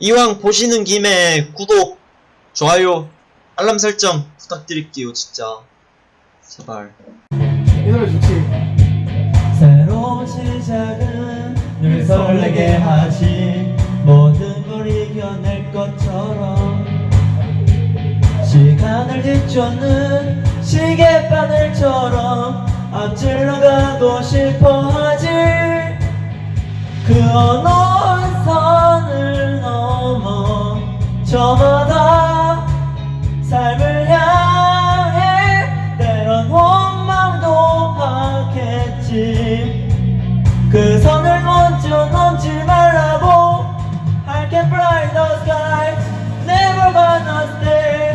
이왕 보시는 김에 구독, 좋아요, 알람 설정 부탁드릴게요, 진짜. 제발. 이 노래 좋지. 새로운 시작은 늘 설레게 하지 모든 걸 이겨낼 것처럼 시간을 뒤쫓는 시계바늘처럼 앞질러 가고 싶어 하지 그 어느 그 선을 먼저 넘지 말라고. I can fly the sky. Never gonna stay.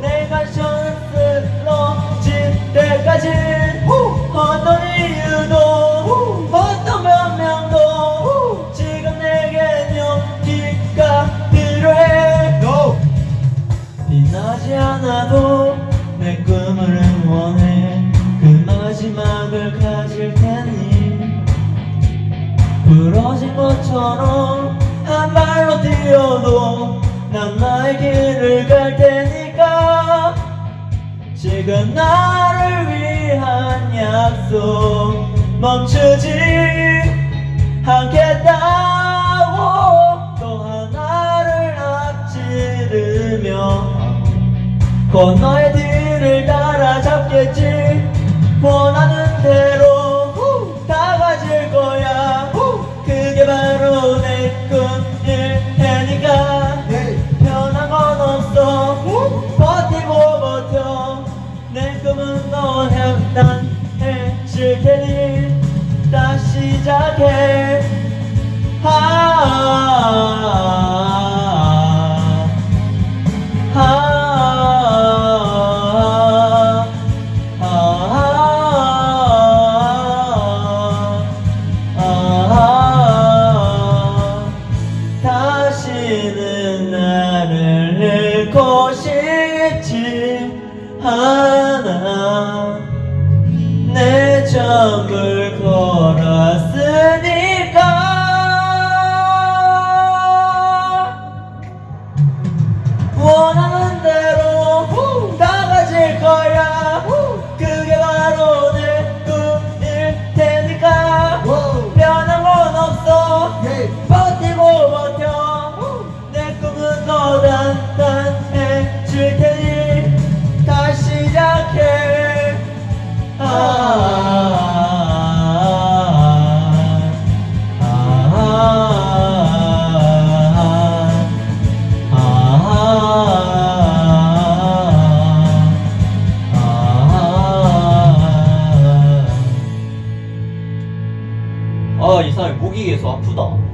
내가 션스러질 때까지. 어떤 이유도. 어떤 변명도. 지금 내겐 용기가 필요해. No. 빛나지 않아도 내 꿈을 응원해. 그 마지막을 부러진 것처럼 한 발로 뛰어도 난 나의 길을 갈 테니까. 지금 나를 위한 약속 멈추지 않겠다고. 또 하나를 앞지르며 건너의 뒤를 따라잡겠지. 원하는 대로 다 가질 거야 테니 다시 시작해 아, 아, 아, 아, 다시는 나를 잃고 싶지 않아 내점 목이 계속 아프다.